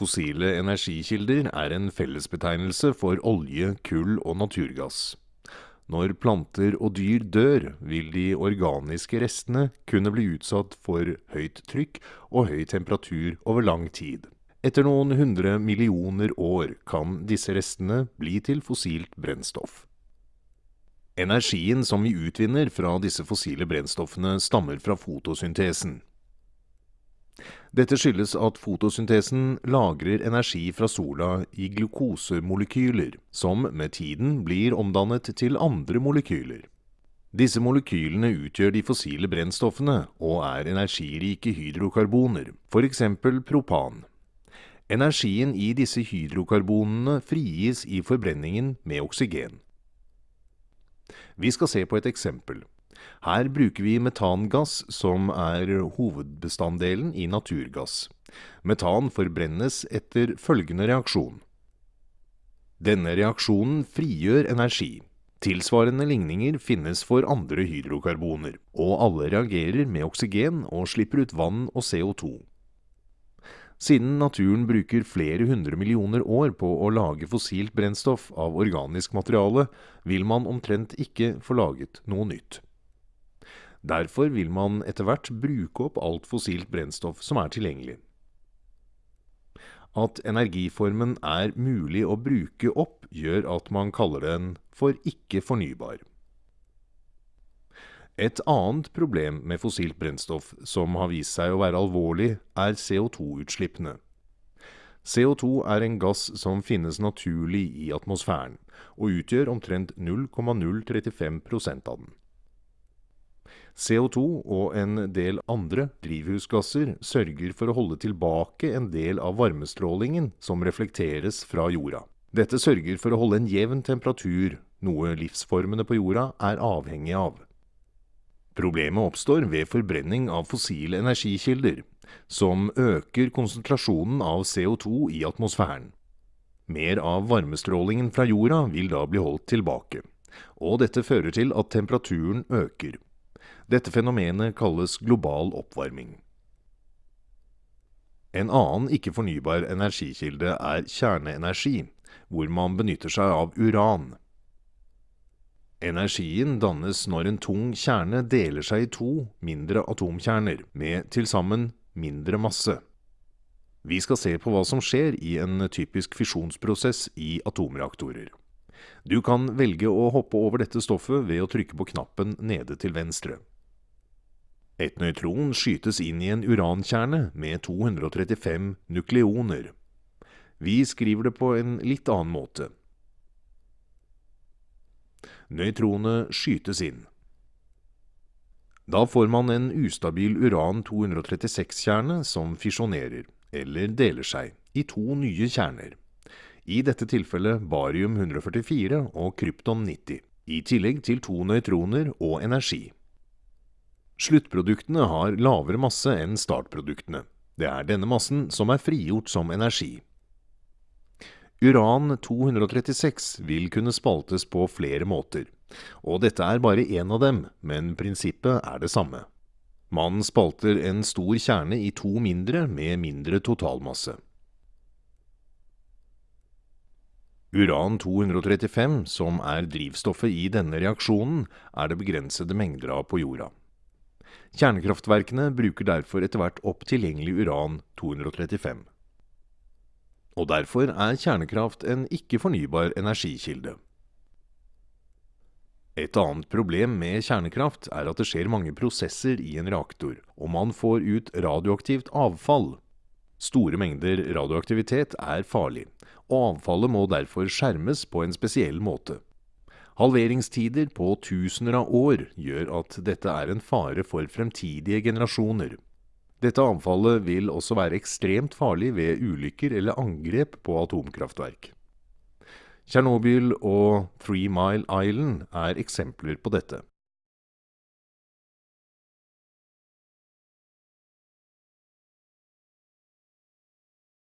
Fossile energikilder er en fellesbetegnelse for olje, kull og naturgass. Når planter og dyr dør, vil de organiske restene kunne bli utsatt for høyt trykk og høy temperatur over lang tid. Etter noen hundre millioner år kan disse restene bli til fossilt brennstoff. Energien som vi utvinner fra disse fossile brennstoffene stammer fra fotosyntesen. Dette skyldes at fotosyntesen lagrer energi fra sola i glukosemolekyler, som med tiden blir omdannet til andre molekyler. Disse molekylene utgjør de fossile brennstoffene og er energirike hydrokarboner, f.eks. propan. Energien i disse hydrokarbonene frigis i forbrenningen med oksygen. Vi skal se på et eksempel. Her bruker vi metangass, som er hovedbestanddelen i naturgass. Metan forbrennes etter følgende reaksjon. Denne reaksjonen frigjør energi. Tilsvarende ligninger finnes for andre hydrokarboner, og alle reagerer med oksygen og slipper ut vann og CO2. Siden naturen bruker flere hundre millioner år på å lage fossilt brennstoff av organisk materiale, vil man omtrent ikke få laget noe nytt. Derfor vil man etter hvert bruke opp alt fossilt brennstoff som er tilgjengelig. At energiformen er mulig å bruke opp, gjør at man kaller den for ikke-fornybar. Et annet problem med fossilt brennstoff som har vist seg å være alvorlig, er CO2-utslippene. CO2 er en gass som finnes naturlig i atmosfæren, og utgjør omtrent 0,035% av den. CO2 og en del andre drivhusgasser sørger for å holde tilbake en del av varmestrålingen som reflekteres fra jorda. Dette sørger for å holde en jevn temperatur, noe livsformene på jorda er avhengig av. Problemet oppstår ved forbrenning av fossile energikilder, som øker konsentrasjonen av CO2 i atmosfæren. Mer av varmestrålingen fra jorda vil da bli holdt tilbake, og dette fører til at temperaturen øker. Dette fenomenet kalles global oppvarming. En annen ikke-fornybar energikilde er kjerneenergi, hvor man benytter seg av uran. Energien dannes når en tung kjerne deler seg i to mindre atomkjerner, med til sammen mindre masse. Vi skal se på hva som skjer i en typisk fisjonsprosess i atomreaktorer. Du kan velge å hoppe over dette stoffet ved å trykke på knappen nede til venstre. Et nøytron skytes inn i en urankjerne med 235 nukleoner. Vi skriver det på en litt annen måte. Nøytronet skytes inn. Da får man en ustabil uran-236-kjerne som fisjonerer, eller deler seg, i to nye kjerner. I dette tilfellet barium-144 og krypton-90, i tillegg til to nøytroner og energi. Sluttproduktene har lavere masse enn startproduktene. Det er denne massen som er frigjort som energi. Uran-236 vil kunne spaltes på flere måter, og dette er bare én av dem, men prinsippet er det samme. Man spalter en stor kjerne i to mindre med mindre totalmasse. Uran-235, som er drivstoffet i denne reaksjonen, er det begrensede mengder av på jorda. Kjernekraftverkene bruker derfor etter hvert opp tilgjengelig uran-235. Og derfor er kjernekraft en ikke-fornybar energikilde. Et annet problem med kjernekraft er at det skjer mange prosesser i en reaktor, og man får ut radioaktivt avfall. Store mengder radioaktivitet er farlig, og avfallet må derfor skjermes på en spesiell måte. Halveringstider på tusener av år gjør at dette er en fare for fremtidige generasjoner. Dette avfallet vil også være ekstremt farlig ved ulykker eller angrep på atomkraftverk. Tsjernobyl og Three Mile Island er eksempler på dette.